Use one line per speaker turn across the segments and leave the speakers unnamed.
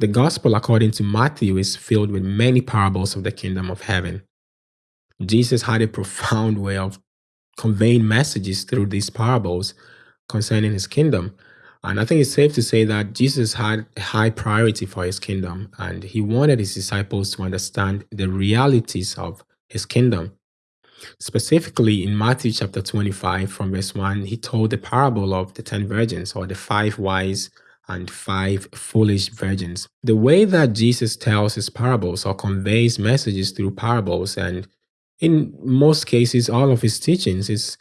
The gospel, according to Matthew, is filled with many parables of the kingdom of heaven. Jesus had a profound way of conveying messages through these parables concerning his kingdom. And I think it's safe to say that Jesus had a high priority for his kingdom, and he wanted his disciples to understand the realities of his kingdom. Specifically, in Matthew chapter 25, from verse 1, he told the parable of the ten virgins, or the five wise and five foolish virgins. The way that Jesus tells his parables or conveys messages through parables, and in most cases, all of his teachings, is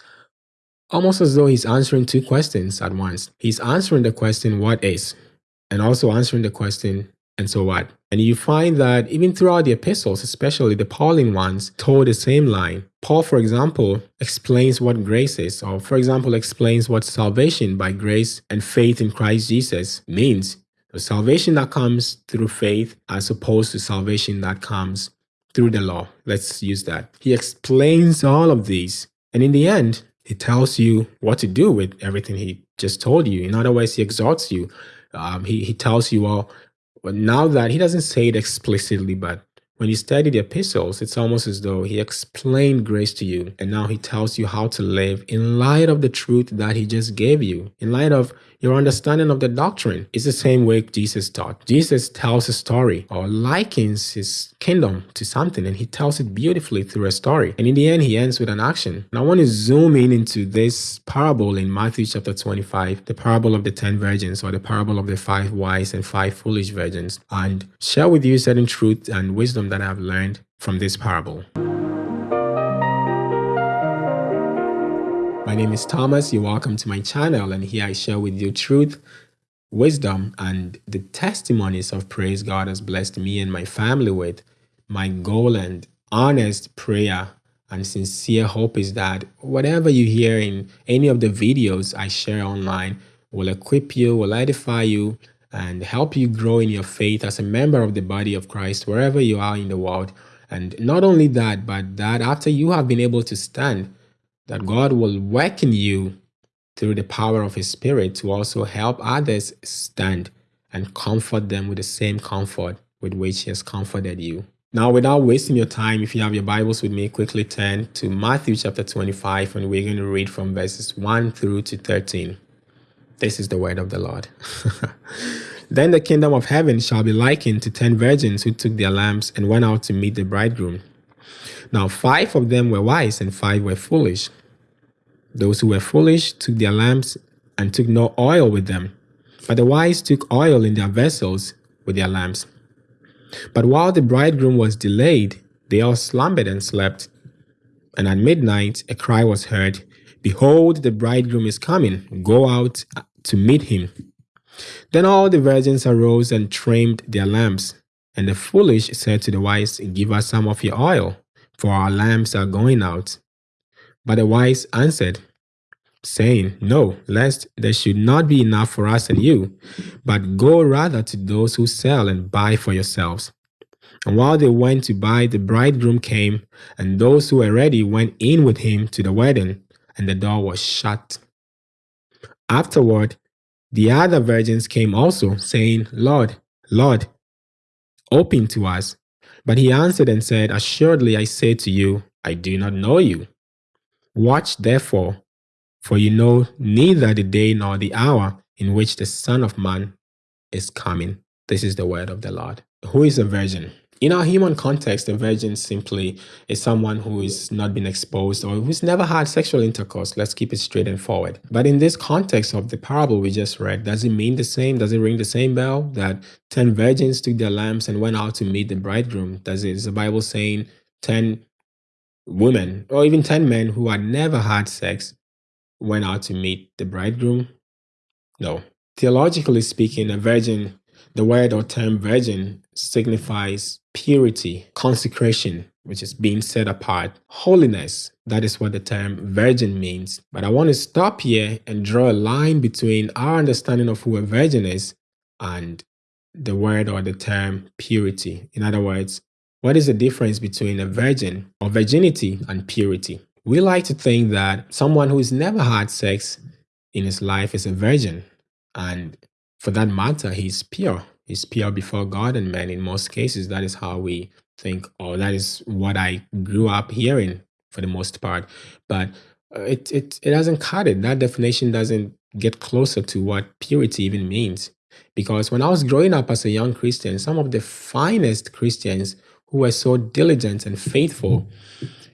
almost as though he's answering two questions at once. He's answering the question, What is? and also answering the question, and so what? And you find that even throughout the epistles, especially the Pauline ones, told the same line. Paul, for example, explains what grace is, or for example, explains what salvation by grace and faith in Christ Jesus means. The salvation that comes through faith as opposed to salvation that comes through the law. Let's use that. He explains all of these. And in the end, he tells you what to do with everything he just told you. In other words, he exhorts you. Um, he, he tells you, but now that he doesn't say it explicitly, but when you study the epistles, it's almost as though he explained grace to you and now he tells you how to live in light of the truth that he just gave you, in light of your understanding of the doctrine. It's the same way Jesus taught. Jesus tells a story or likens his kingdom to something and he tells it beautifully through a story. And in the end, he ends with an action. And I want to zoom in into this parable in Matthew chapter 25, the parable of the 10 virgins or the parable of the five wise and five foolish virgins, and share with you certain truth and wisdom that I've learned from this parable. My name is Thomas. You're welcome to my channel, and here I share with you truth, wisdom, and the testimonies of praise God has blessed me and my family with. My goal and honest prayer and sincere hope is that whatever you hear in any of the videos I share online will equip you, will edify you, and help you grow in your faith as a member of the body of Christ wherever you are in the world. And not only that, but that after you have been able to stand, that God will work in you through the power of His Spirit to also help others stand and comfort them with the same comfort with which He has comforted you. Now, without wasting your time, if you have your Bibles with me, quickly turn to Matthew chapter 25, and we're going to read from verses 1 through to 13. This is the word of the Lord. then the kingdom of heaven shall be likened to ten virgins who took their lamps and went out to meet the bridegroom. Now five of them were wise and five were foolish. Those who were foolish took their lamps and took no oil with them, but the wise took oil in their vessels with their lamps. But while the bridegroom was delayed, they all slumbered and slept. And at midnight a cry was heard, Behold, the bridegroom is coming, go out to meet him. Then all the virgins arose and trimmed their lamps. And the foolish said to the wise, Give us some of your oil, for our lamps are going out. But the wise answered, saying, No, lest there should not be enough for us and you, but go rather to those who sell and buy for yourselves. And while they went to buy, the bridegroom came, and those who were ready went in with him to the wedding, and the door was shut. Afterward, the other virgins came also, saying, Lord, Lord, open to us. But he answered and said, Assuredly I say to you, I do not know you. Watch therefore, for you know neither the day nor the hour in which the Son of Man is coming. This is the word of the Lord. Who is a virgin? In our human context, a virgin simply is someone who has not been exposed or who's never had sexual intercourse. Let's keep it straight and forward. But in this context of the parable we just read, does it mean the same? Does it ring the same bell that 10 virgins took their lamps and went out to meet the bridegroom? Does it, is the Bible saying 10 women or even 10 men who had never had sex went out to meet the bridegroom? No. Theologically speaking, a virgin, the word or term virgin signifies purity, consecration, which is being set apart, holiness. That is what the term virgin means. But I want to stop here and draw a line between our understanding of who a virgin is and the word or the term purity. In other words, what is the difference between a virgin or virginity and purity? We like to think that someone who's never had sex in his life is a virgin, and for that matter, he's pure He's pure before God and men. In most cases, that is how we think, or that is what I grew up hearing for the most part. But uh, it, it, it doesn't cut it. That definition doesn't get closer to what purity even means. Because when I was growing up as a young Christian, some of the finest Christians who were so diligent and faithful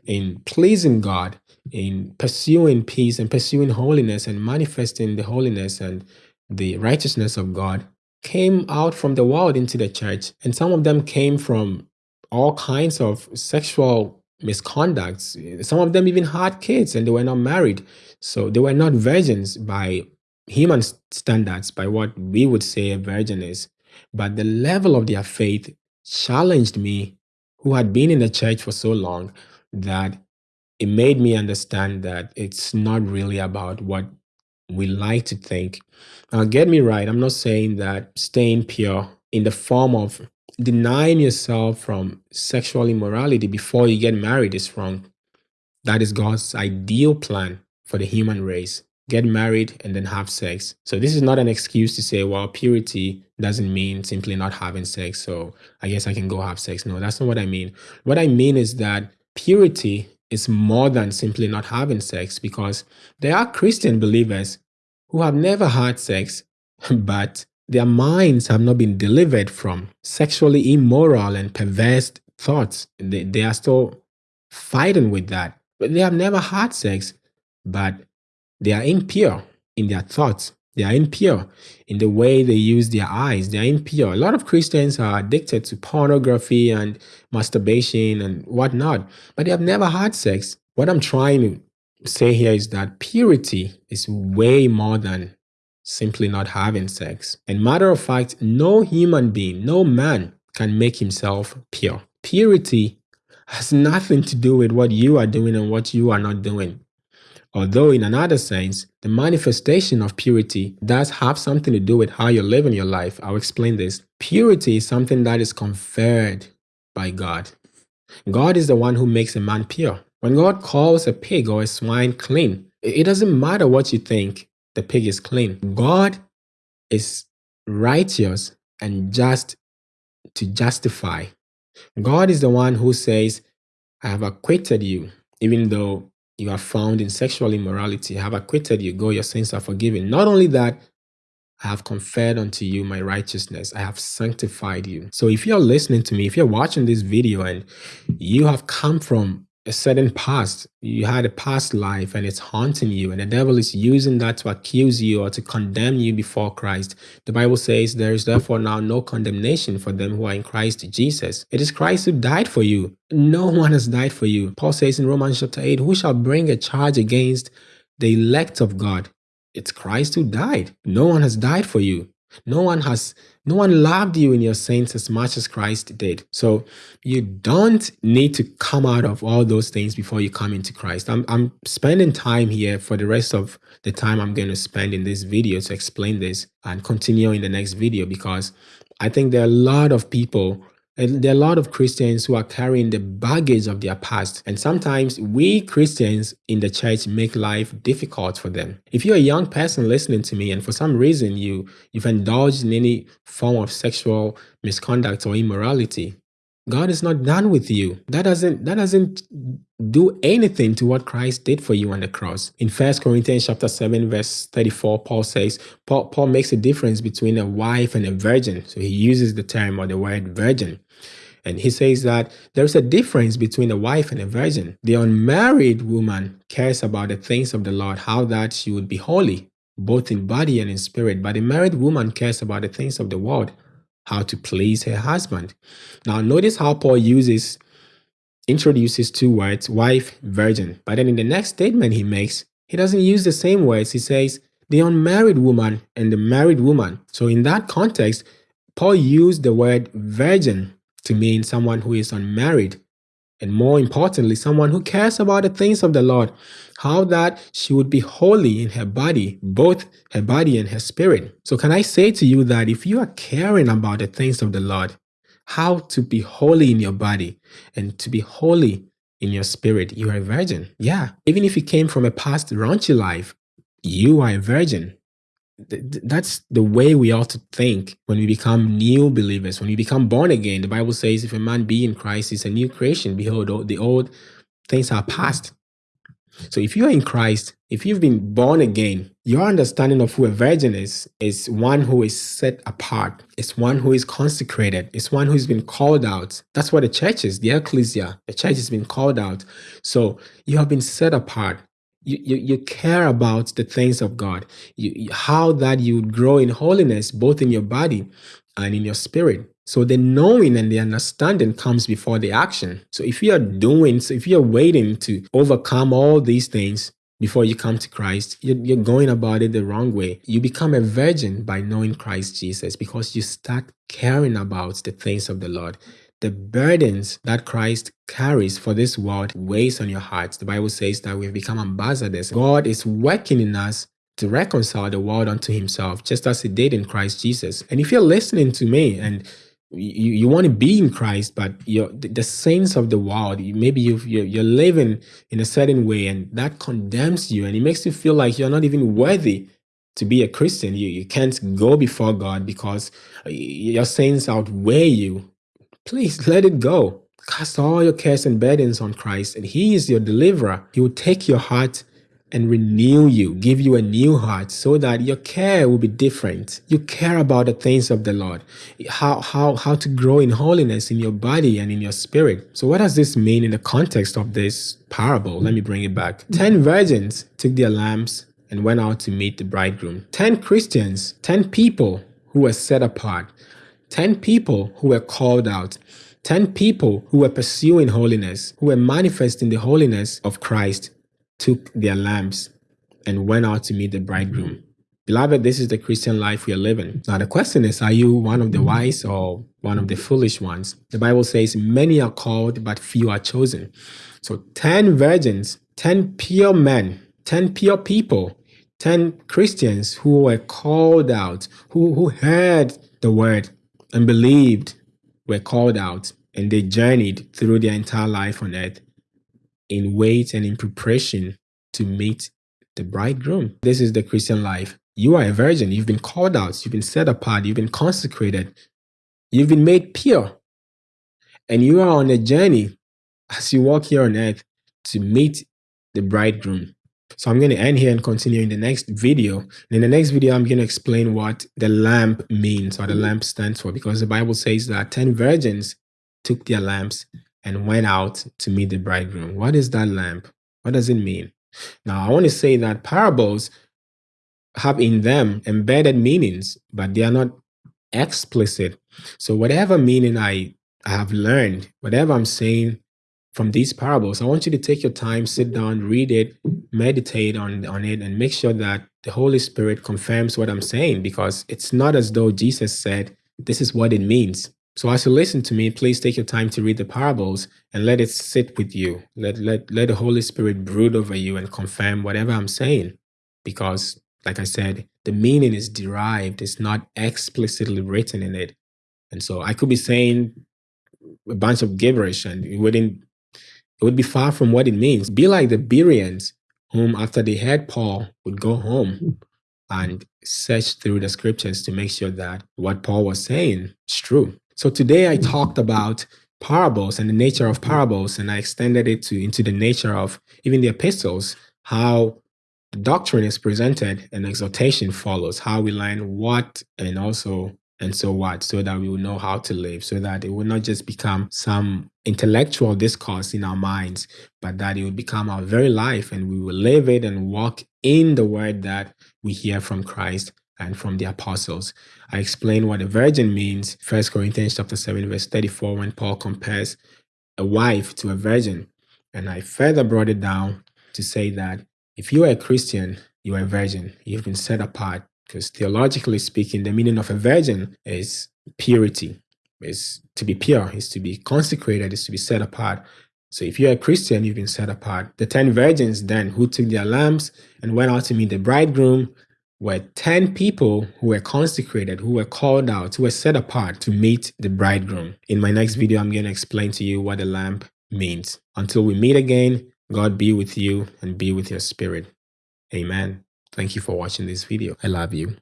in pleasing God, in pursuing peace and pursuing holiness and manifesting the holiness and the righteousness of God, came out from the world into the church. And some of them came from all kinds of sexual misconducts. Some of them even had kids and they were not married. So they were not virgins by human standards, by what we would say a virgin is. But the level of their faith challenged me, who had been in the church for so long, that it made me understand that it's not really about what we like to think. Now, get me right, I'm not saying that staying pure in the form of denying yourself from sexual immorality before you get married is wrong. That is God's ideal plan for the human race. Get married and then have sex. So, this is not an excuse to say, well, purity doesn't mean simply not having sex. So, I guess I can go have sex. No, that's not what I mean. What I mean is that purity is more than simply not having sex because there are Christian believers who have never had sex, but their minds have not been delivered from sexually immoral and perverse thoughts. They, they are still fighting with that. But they have never had sex, but they are impure in their thoughts. They are impure in the way they use their eyes. They are impure. A lot of Christians are addicted to pornography and masturbation and whatnot, but they have never had sex. What I'm trying to say here is that purity is way more than simply not having sex. And matter of fact, no human being, no man can make himself pure. Purity has nothing to do with what you are doing and what you are not doing. Although, in another sense, the manifestation of purity does have something to do with how you're living your life. I'll explain this. Purity is something that is conferred by God. God is the one who makes a man pure. When God calls a pig or a swine clean, it doesn't matter what you think, the pig is clean. God is righteous and just to justify. God is the one who says, I have acquitted you, even though you are found in sexual immorality. I have acquitted you. Go, your sins are forgiven. Not only that, I have conferred unto you my righteousness. I have sanctified you. So if you're listening to me, if you're watching this video and you have come from a certain past, you had a past life and it's haunting you, and the devil is using that to accuse you or to condemn you before Christ. The Bible says there is therefore now no condemnation for them who are in Christ Jesus. It is Christ who died for you. No one has died for you. Paul says in Romans chapter 8, Who shall bring a charge against the elect of God? It's Christ who died. No one has died for you. No one has no one loved you in your sins as much as Christ did. So you don't need to come out of all those things before you come into Christ. I'm, I'm spending time here for the rest of the time I'm going to spend in this video to explain this and continue in the next video because I think there are a lot of people there are a lot of Christians who are carrying the baggage of their past. And sometimes we Christians in the church make life difficult for them. If you're a young person listening to me and for some reason you, you've indulged in any form of sexual misconduct or immorality, God is not done with you. That doesn't that doesn't do anything to what Christ did for you on the cross. In First Corinthians chapter 7 verse 34 Paul says Paul, Paul makes a difference between a wife and a virgin. So he uses the term or the word virgin. And he says that there's a difference between a wife and a virgin. The unmarried woman cares about the things of the Lord, how that she would be holy, both in body and in spirit. But the married woman cares about the things of the world, how to please her husband. Now, notice how Paul uses, introduces two words, wife, virgin. But then in the next statement he makes, he doesn't use the same words. He says, the unmarried woman and the married woman. So in that context, Paul used the word virgin to mean someone who is unmarried. And more importantly, someone who cares about the things of the Lord, how that she would be holy in her body, both her body and her spirit. So, can I say to you that if you are caring about the things of the Lord, how to be holy in your body and to be holy in your spirit, you are a virgin. Yeah. Even if you came from a past raunchy life, you are a virgin. that's the way we ought to think when we become new believers, when we become born again. The Bible says, if a man be in Christ, he's a new creation. Behold, the old things are past. So if you are in Christ, if you've been born again, your understanding of who a virgin is, is one who is set apart. It's one who is consecrated. It's one who's been called out. That's what the church is, the ecclesia. The church has been called out. So you have been set apart you, you, you care about the things of God, you, how that you grow in holiness, both in your body and in your spirit. So the knowing and the understanding comes before the action. So if you are doing, so if you're waiting to overcome all these things before you come to Christ, you're, you're going about it the wrong way. You become a virgin by knowing Christ Jesus because you start caring about the things of the Lord the burdens that Christ carries for this world weighs on your hearts. The Bible says that we've become ambassadors. God is working in us to reconcile the world unto himself, just as he did in Christ Jesus. And if you're listening to me and you, you want to be in Christ, but you're the saints of the world, maybe you you're, you're living in a certain way and that condemns you and it makes you feel like you're not even worthy to be a Christian. You, you can't go before God because uh, your sins outweigh you Please let it go. Cast all your cares and burdens on Christ, and He is your deliverer. He will take your heart and renew you, give you a new heart so that your care will be different. You care about the things of the Lord, how, how, how to grow in holiness in your body and in your spirit. So what does this mean in the context of this parable? Let me bring it back. 10 virgins took their lamps and went out to meet the bridegroom. 10 Christians, 10 people who were set apart 10 people who were called out, 10 people who were pursuing holiness, who were manifesting the holiness of Christ, took their lamps and went out to meet the bridegroom. Beloved, this is the Christian life we are living. Now, the question is Are you one of the wise or one of the foolish ones? The Bible says, Many are called, but few are chosen. So, 10 virgins, 10 pure men, 10 pure people, 10 Christians who were called out, who, who heard the word, and believed were called out and they journeyed through their entire life on earth in wait and in preparation to meet the bridegroom. This is the Christian life. You are a virgin. You've been called out. You've been set apart. You've been consecrated. You've been made pure. And you are on a journey as you walk here on earth to meet the bridegroom. So I'm going to end here and continue in the next video. And in the next video, I'm going to explain what the lamp means or the lamp stands for because the Bible says that 10 virgins took their lamps and went out to meet the bridegroom. What is that lamp? What does it mean? Now, I want to say that parables have in them embedded meanings, but they are not explicit. So whatever meaning I have learned, whatever I'm saying from these parables, I want you to take your time, sit down, read it, meditate on, on it, and make sure that the Holy Spirit confirms what I'm saying because it's not as though Jesus said, This is what it means. So as you listen to me, please take your time to read the parables and let it sit with you. Let, let, let the Holy Spirit brood over you and confirm whatever I'm saying. Because, like I said, the meaning is derived, it's not explicitly written in it. And so I could be saying a bunch of gibberish and it wouldn't it would be far from what it means. Be like the Bereans, whom after they heard Paul would go home and search through the scriptures to make sure that what Paul was saying is true. So today I talked about parables and the nature of parables, and I extended it to into the nature of even the epistles, how the doctrine is presented and exhortation follows, how we learn what and also and so what, so that we will know how to live, so that it will not just become some intellectual discourse in our minds, but that it will become our very life and we will live it and walk in the word that we hear from Christ and from the apostles. I explain what a virgin means, First Corinthians chapter 7, verse 34, when Paul compares a wife to a virgin. And I further brought it down to say that if you are a Christian, you are a virgin. You've been set apart because theologically speaking, the meaning of a virgin is purity, is to be pure, is to be consecrated, is to be set apart. So if you're a Christian, you've been set apart. The 10 virgins then who took their lamps and went out to meet the bridegroom were 10 people who were consecrated, who were called out, who were set apart to meet the bridegroom. In my next mm-hmm. video, I'm going to explain to you what the lamp means. Until we meet again, God be with you and be with your spirit. Amen. Thank you for watching this video. I love you.